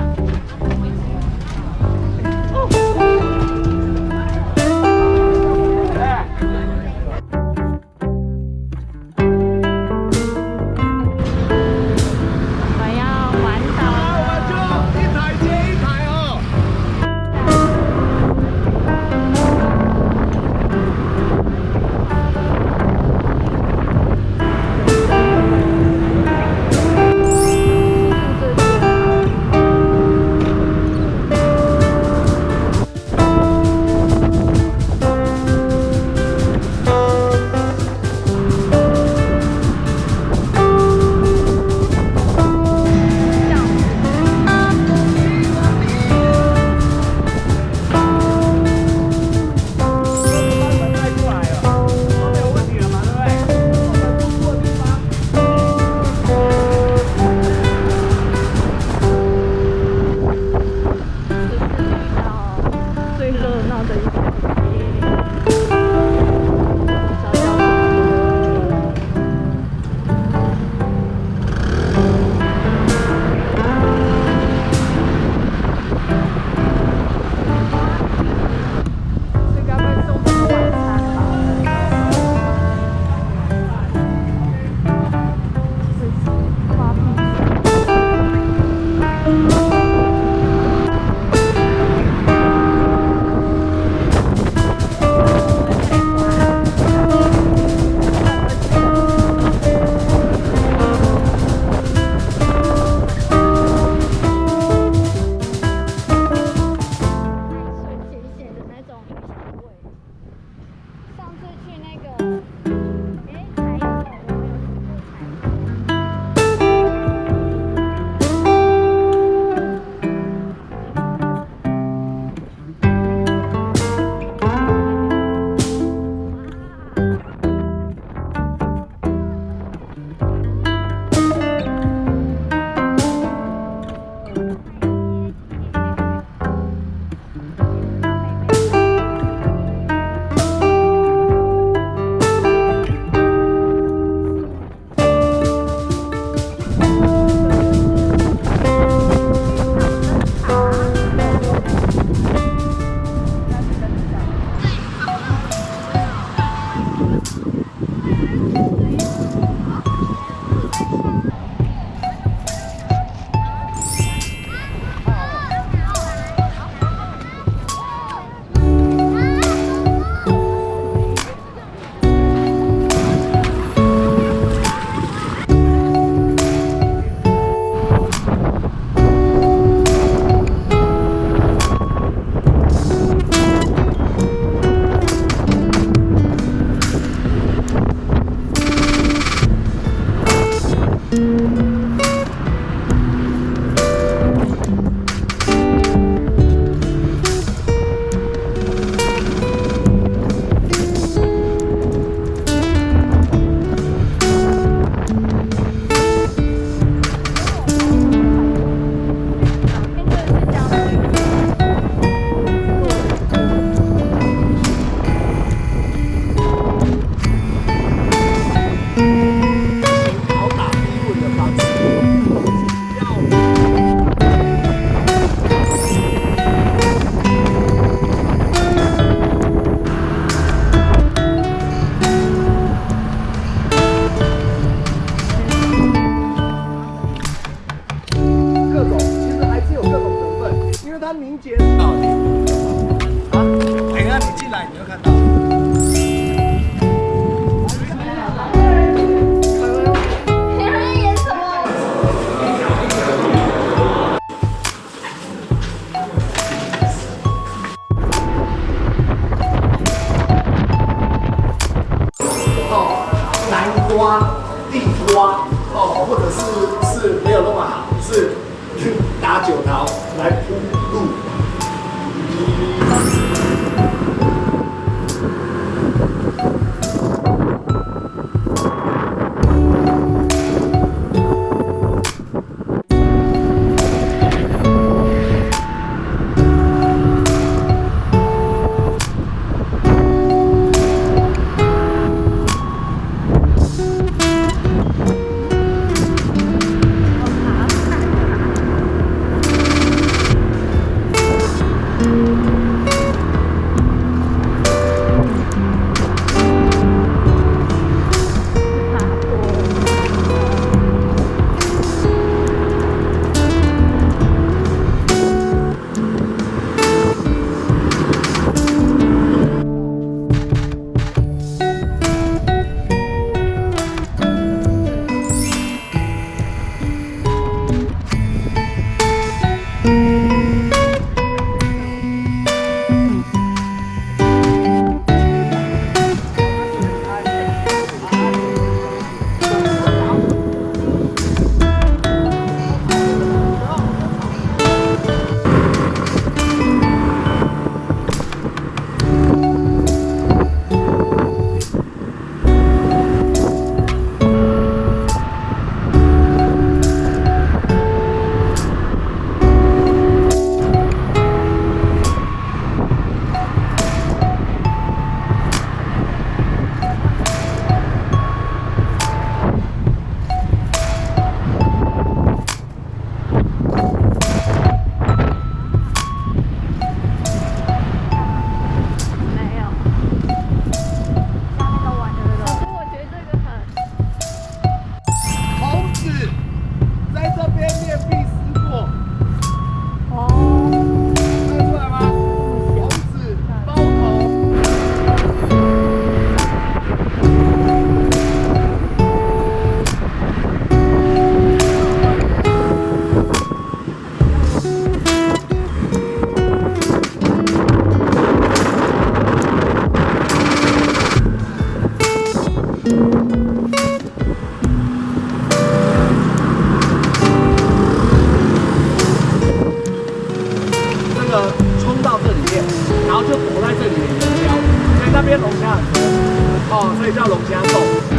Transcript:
Ha! 民节到底啊？等下你进来，你就看到。哦，南瓜、地瓜，哦，或者是是没有那么好，是去打九桃来铺。这个冲到这里面然后就躲在这里面这样所以那边龙虾很多哦所以叫龙虾洞。